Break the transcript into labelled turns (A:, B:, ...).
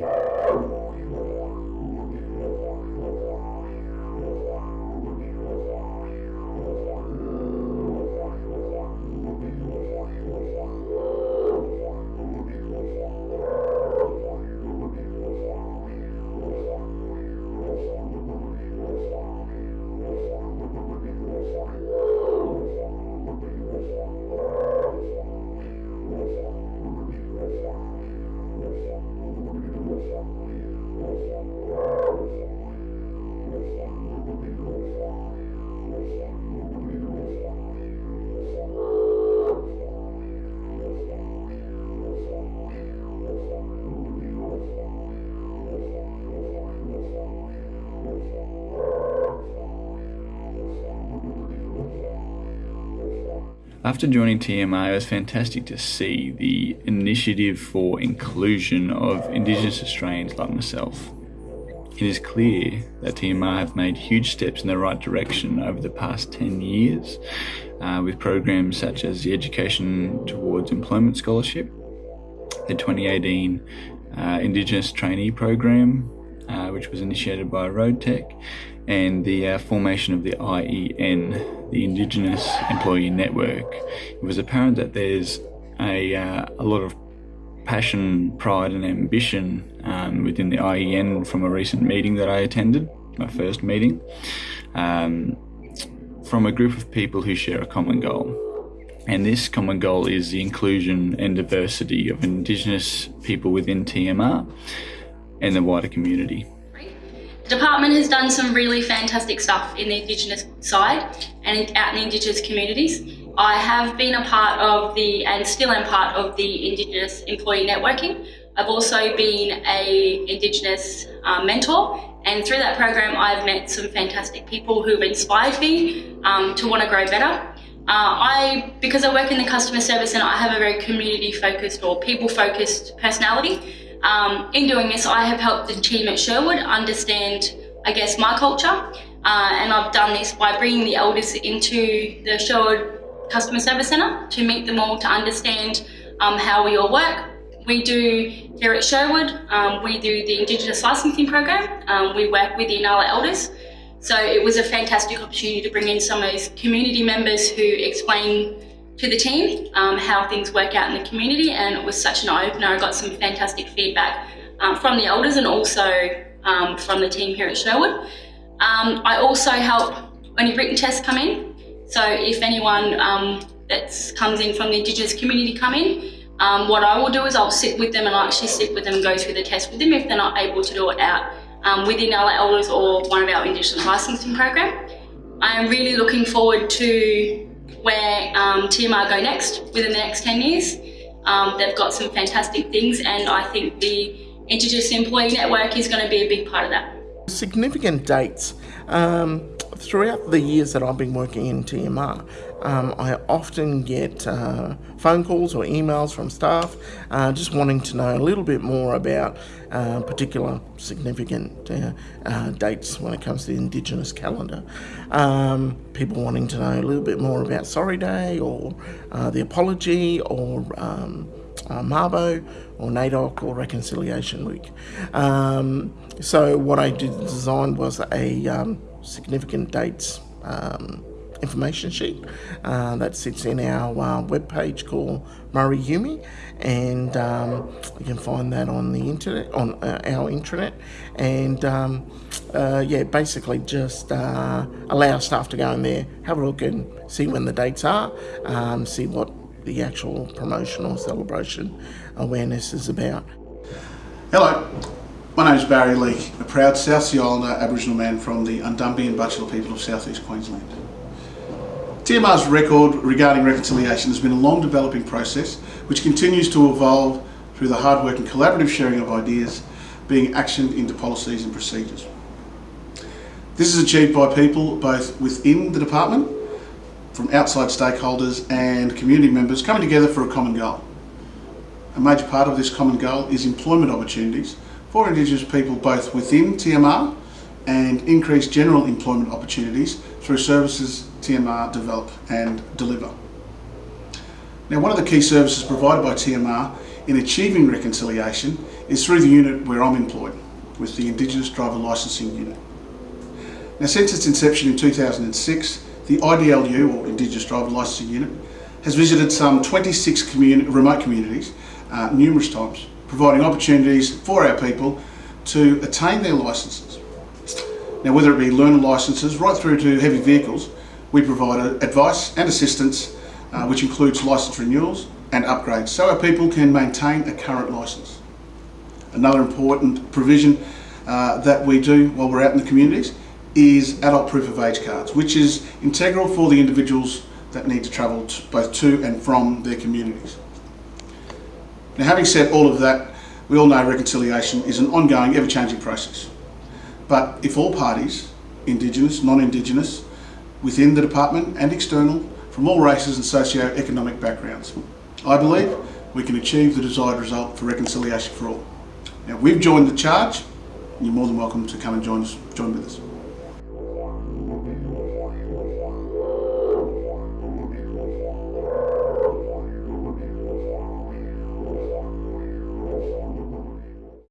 A: Yeah. After joining TMR, it was fantastic to see the initiative for inclusion of Indigenous Australians like myself. It is clear that TMR have made huge steps in the right direction over the past 10 years uh, with programs such as the Education Towards Employment Scholarship, the 2018 uh, Indigenous Trainee Program, uh, which was initiated by RoadTek, and the uh, formation of the IEN, the Indigenous Employee Network. It was apparent that there's a, uh, a lot of passion, pride, and ambition um, within the IEN from a recent meeting that I attended, my first meeting, um, from a group of people who share a common goal. And this common goal is the inclusion and diversity of Indigenous people within TMR and the wider community.
B: The department has done some really fantastic stuff in the Indigenous side and out in Indigenous communities. I have been a part of the, and still am part of the Indigenous Employee Networking. I've also been a Indigenous uh, mentor and through that program I've met some fantastic people who've inspired me um, to want to grow better. Uh, I, because I work in the customer service and I have a very community focused or people focused personality, um, in doing this, I have helped the team at Sherwood understand, I guess, my culture. Uh, and I've done this by bringing the elders into the Sherwood Customer Service Centre to meet them all to understand um, how we all work. We do here at Sherwood, um, we do the Indigenous licensing program. Um, we work with the Inala elders. So it was a fantastic opportunity to bring in some of those community members who explain to the team, um, how things work out in the community, and it was such an eye-opener. I got some fantastic feedback um, from the elders and also um, from the team here at Sherwood. Um, I also help when written tests come in. So if anyone um, that comes in from the Indigenous community come in, um, what I will do is I'll sit with them and I'll actually sit with them and go through the test with them if they're not able to do it out within our elders or one of our Indigenous licensing program. I am really looking forward to where um, TMR go next within the next 10 years. Um, they've got some fantastic things and I think the Indigenous Employee Network is going to be a big part of that.
C: Significant dates. Um, throughout the years that I've been working in TMR, um, I often get uh, phone calls or emails from staff uh, just wanting to know a little bit more about uh, particular significant uh, uh, dates when it comes to the Indigenous calendar. Um, people wanting to know a little bit more about Sorry Day or uh, the Apology or um, Mabo or NAIDOC or Reconciliation Week. Um, so what I did design was a um, significant dates um, information sheet uh, that sits in our uh, webpage called Murray Yumi and um, you can find that on the internet on uh, our intranet and um, uh, yeah basically just uh, allow staff to go in there have a look and see when the dates are um, see what the actual promotion or celebration awareness is about.
D: Hello, my name is Barry Leake, a proud South Sea Islander Aboriginal man from the Undumbi and Butchulla people of South East Queensland. TMR's record regarding reconciliation has been a long developing process which continues to evolve through the hard work and collaborative sharing of ideas being actioned into policies and procedures. This is achieved by people both within the department, from outside stakeholders and community members coming together for a common goal. A major part of this common goal is employment opportunities for Indigenous people both within TMR and increase general employment opportunities through services TMR develop and deliver. Now one of the key services provided by TMR in achieving reconciliation is through the unit where I'm employed, with the Indigenous Driver Licensing Unit. Now since its inception in 2006, the IDLU, or Indigenous Driver Licensing Unit, has visited some 26 communi remote communities uh, numerous times, providing opportunities for our people to attain their licences. Now whether it be learner licences right through to heavy vehicles, we provide advice and assistance uh, which includes licence renewals and upgrades so our people can maintain a current licence. Another important provision uh, that we do while we're out in the communities is adult proof of age cards, which is integral for the individuals that need to travel to, both to and from their communities. Now having said all of that, we all know reconciliation is an ongoing, ever-changing process. But if all parties, Indigenous, non-Indigenous, within the department and external, from all races and socio-economic backgrounds, I believe we can achieve the desired result for reconciliation for all. Now we've joined the charge, you're more than welcome to come and join us, join with us.